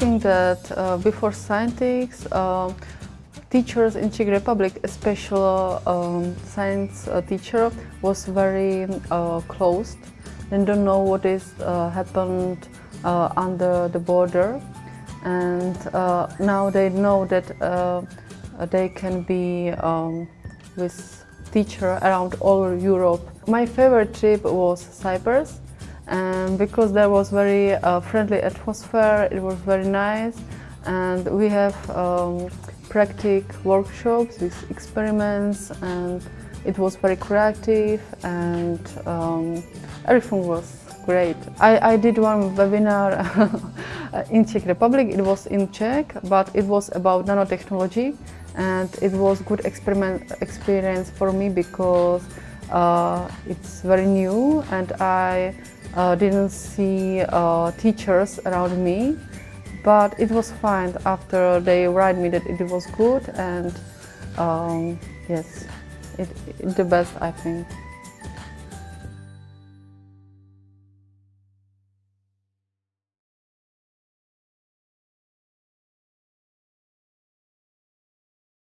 that uh, before scientists, uh, teachers in Czech Republic, especially um, science uh, teacher, was very uh, closed. They don't know what is uh, happened under the border, and now they know that they can be um, with teacher around all Europe. My favorite trip was Cyprus, and because there was very uh, friendly atmosphere, it was very nice, and we have um, practical workshops with experiments, and it was very creative, and um, everything was great. I, I did one webinar in Czech Republic. It was in Czech, but it was about nanotechnology, and it was good experiment experience for me because uh, it's very new and I uh, didn't see uh, teachers around me but it was fine after they write me that it was good and um, yes, it, it the best I think.